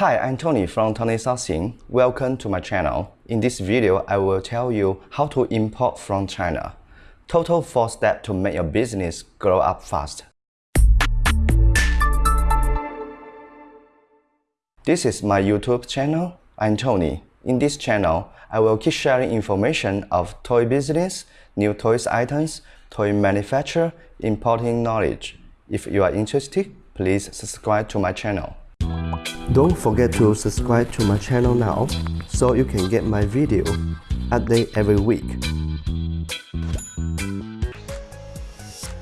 Hi, I'm Tony from Tony Sourcing. Welcome to my channel. In this video, I will tell you how to import from China. Total 4 steps to make your business grow up fast. This is my YouTube channel. I'm Tony. In this channel, I will keep sharing information of toy business, new toys items, toy manufacture, importing knowledge. If you are interested, please subscribe to my channel. Don't forget to subscribe to my channel now so you can get my video update every week.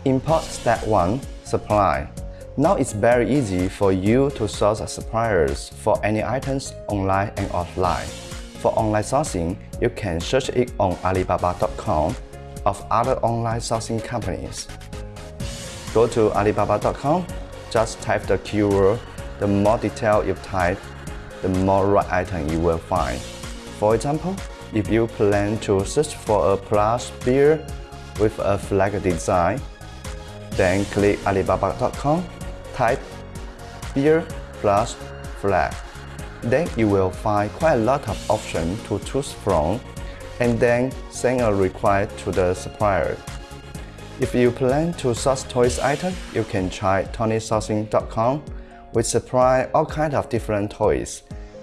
Import Step 1 Supply Now it's very easy for you to source suppliers for any items online and offline. For online sourcing, you can search it on Alibaba.com of other online sourcing companies. Go to Alibaba.com, just type the keyword the more detail you type, the more right item you will find. For example, if you plan to search for a plush beer with a flag design, then click Alibaba.com, type beer plus flag. Then you will find quite a lot of options to choose from and then send a request to the supplier. If you plan to source toys item, you can try TonySourcing.com we supply all kinds of different toys.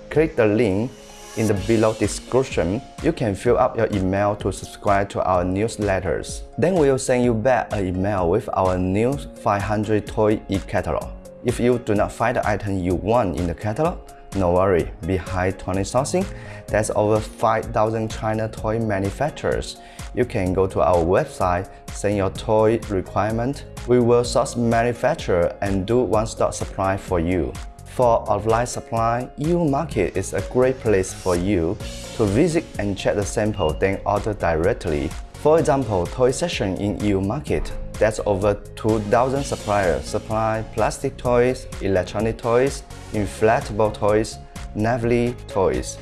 Click the link in the below description. You can fill up your email to subscribe to our newsletters. Then we'll send you back an email with our new 500 toy e-catalog. If you do not find the item you want in the catalog, no worry, behind Tony Sourcing, there's over 5,000 China toy manufacturers. You can go to our website, send your toy requirement. We will source manufacturer and do one-stop supply for you. For offline supply, Yiwu Market is a great place for you to visit and check the sample then order directly. For example, Toy Section in Yiwu Market that's over 2,000 suppliers supply plastic toys, electronic toys, inflatable toys, navy toys.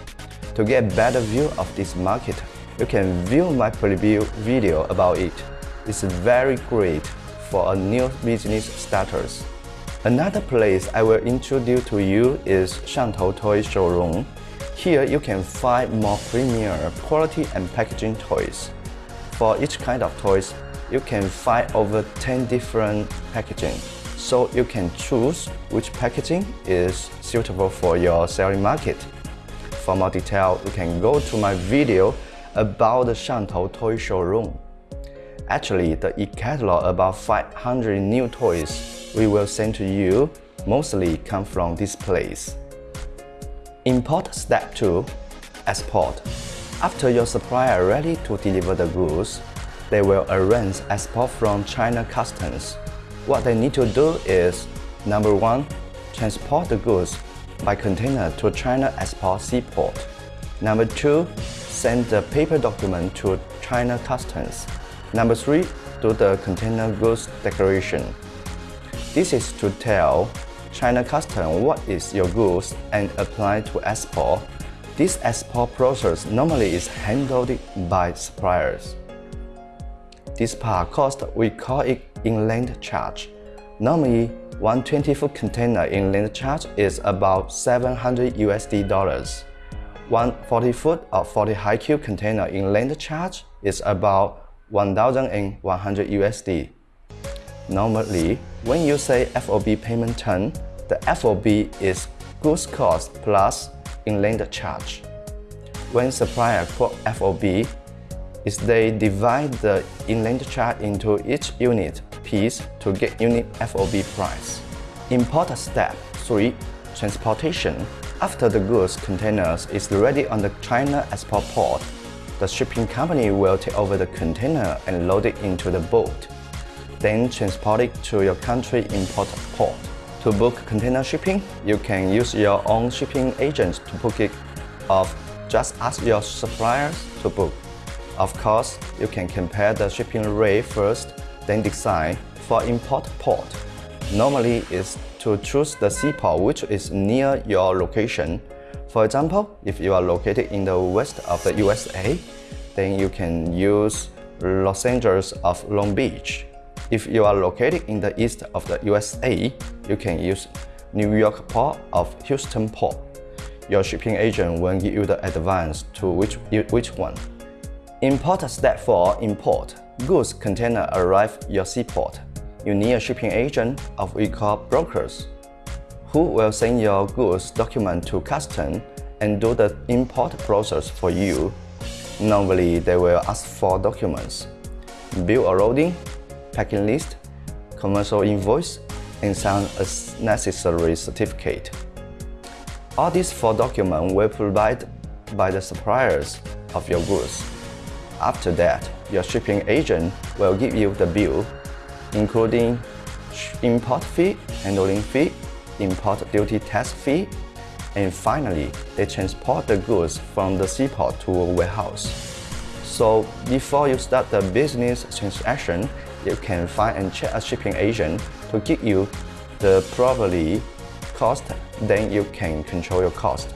To get a better view of this market, you can view my preview video about it. It's very great for a new business starters. Another place I will introduce to you is Shantou Toy Showroom. Here you can find more premier quality and packaging toys. For each kind of toys, you can find over 10 different packaging. So you can choose which packaging is suitable for your selling market. For more detail, you can go to my video about the Shantou Toy Showroom. Actually, the e-catalog about 500 new toys we will send to you mostly come from this place. Import Step 2 Export After your supplier ready to deliver the goods, they will arrange export from China Customs. What they need to do is, number one, transport the goods by container to China Export Seaport. Number two, send the paper document to China Customs. Number three, do the container goods declaration. This is to tell China Customs what is your goods and apply to export. This export process normally is handled by suppliers. This part cost, we call it inland charge. Normally, one 20-foot container inland charge is about 700 USD dollars. One 40-foot or 40 high cube container inland charge is about 1,100 USD. Normally, when you say FOB payment term, the FOB is goods cost plus inland charge. When supplier quote FOB, is they divide the inland charge into each unit piece to get unit FOB price. Import step 3. Transportation. After the goods containers is ready on the China export port, the shipping company will take over the container and load it into the boat, then transport it to your country import port. To book container shipping, you can use your own shipping agent to book it or just ask your suppliers to book. Of course, you can compare the shipping rate first, then decide for import port. Normally, it's to choose the seaport which is near your location. For example, if you are located in the west of the USA, then you can use Los Angeles of Long Beach. If you are located in the east of the USA, you can use New York Port of Houston Port. your shipping agent will give you the advance to which, which one. Import Step 4 Import Goods container arrive your seaport. You need a shipping agent of call brokers who will send your goods document to customs and do the import process for you. Normally, they will ask for documents, bill of loading, packing list, commercial invoice, and some necessary certificate. All these four documents were provided by the suppliers of your goods. After that, your shipping agent will give you the bill, including import fee, handling fee, import duty tax fee, and finally, they transport the goods from the seaport to a warehouse. So before you start the business transaction, you can find and check a shipping agent to give you the properly cost, then you can control your cost.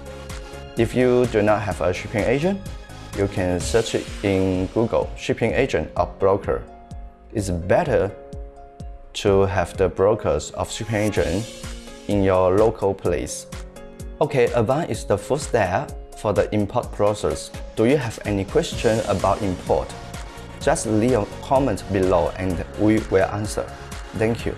If you do not have a shipping agent, you can search it in Google, shipping agent or broker. It's better to have the brokers of shipping agent in your local place. Okay, Avant is the first step for the import process. Do you have any question about import? Just leave a comment below and we will answer. Thank you.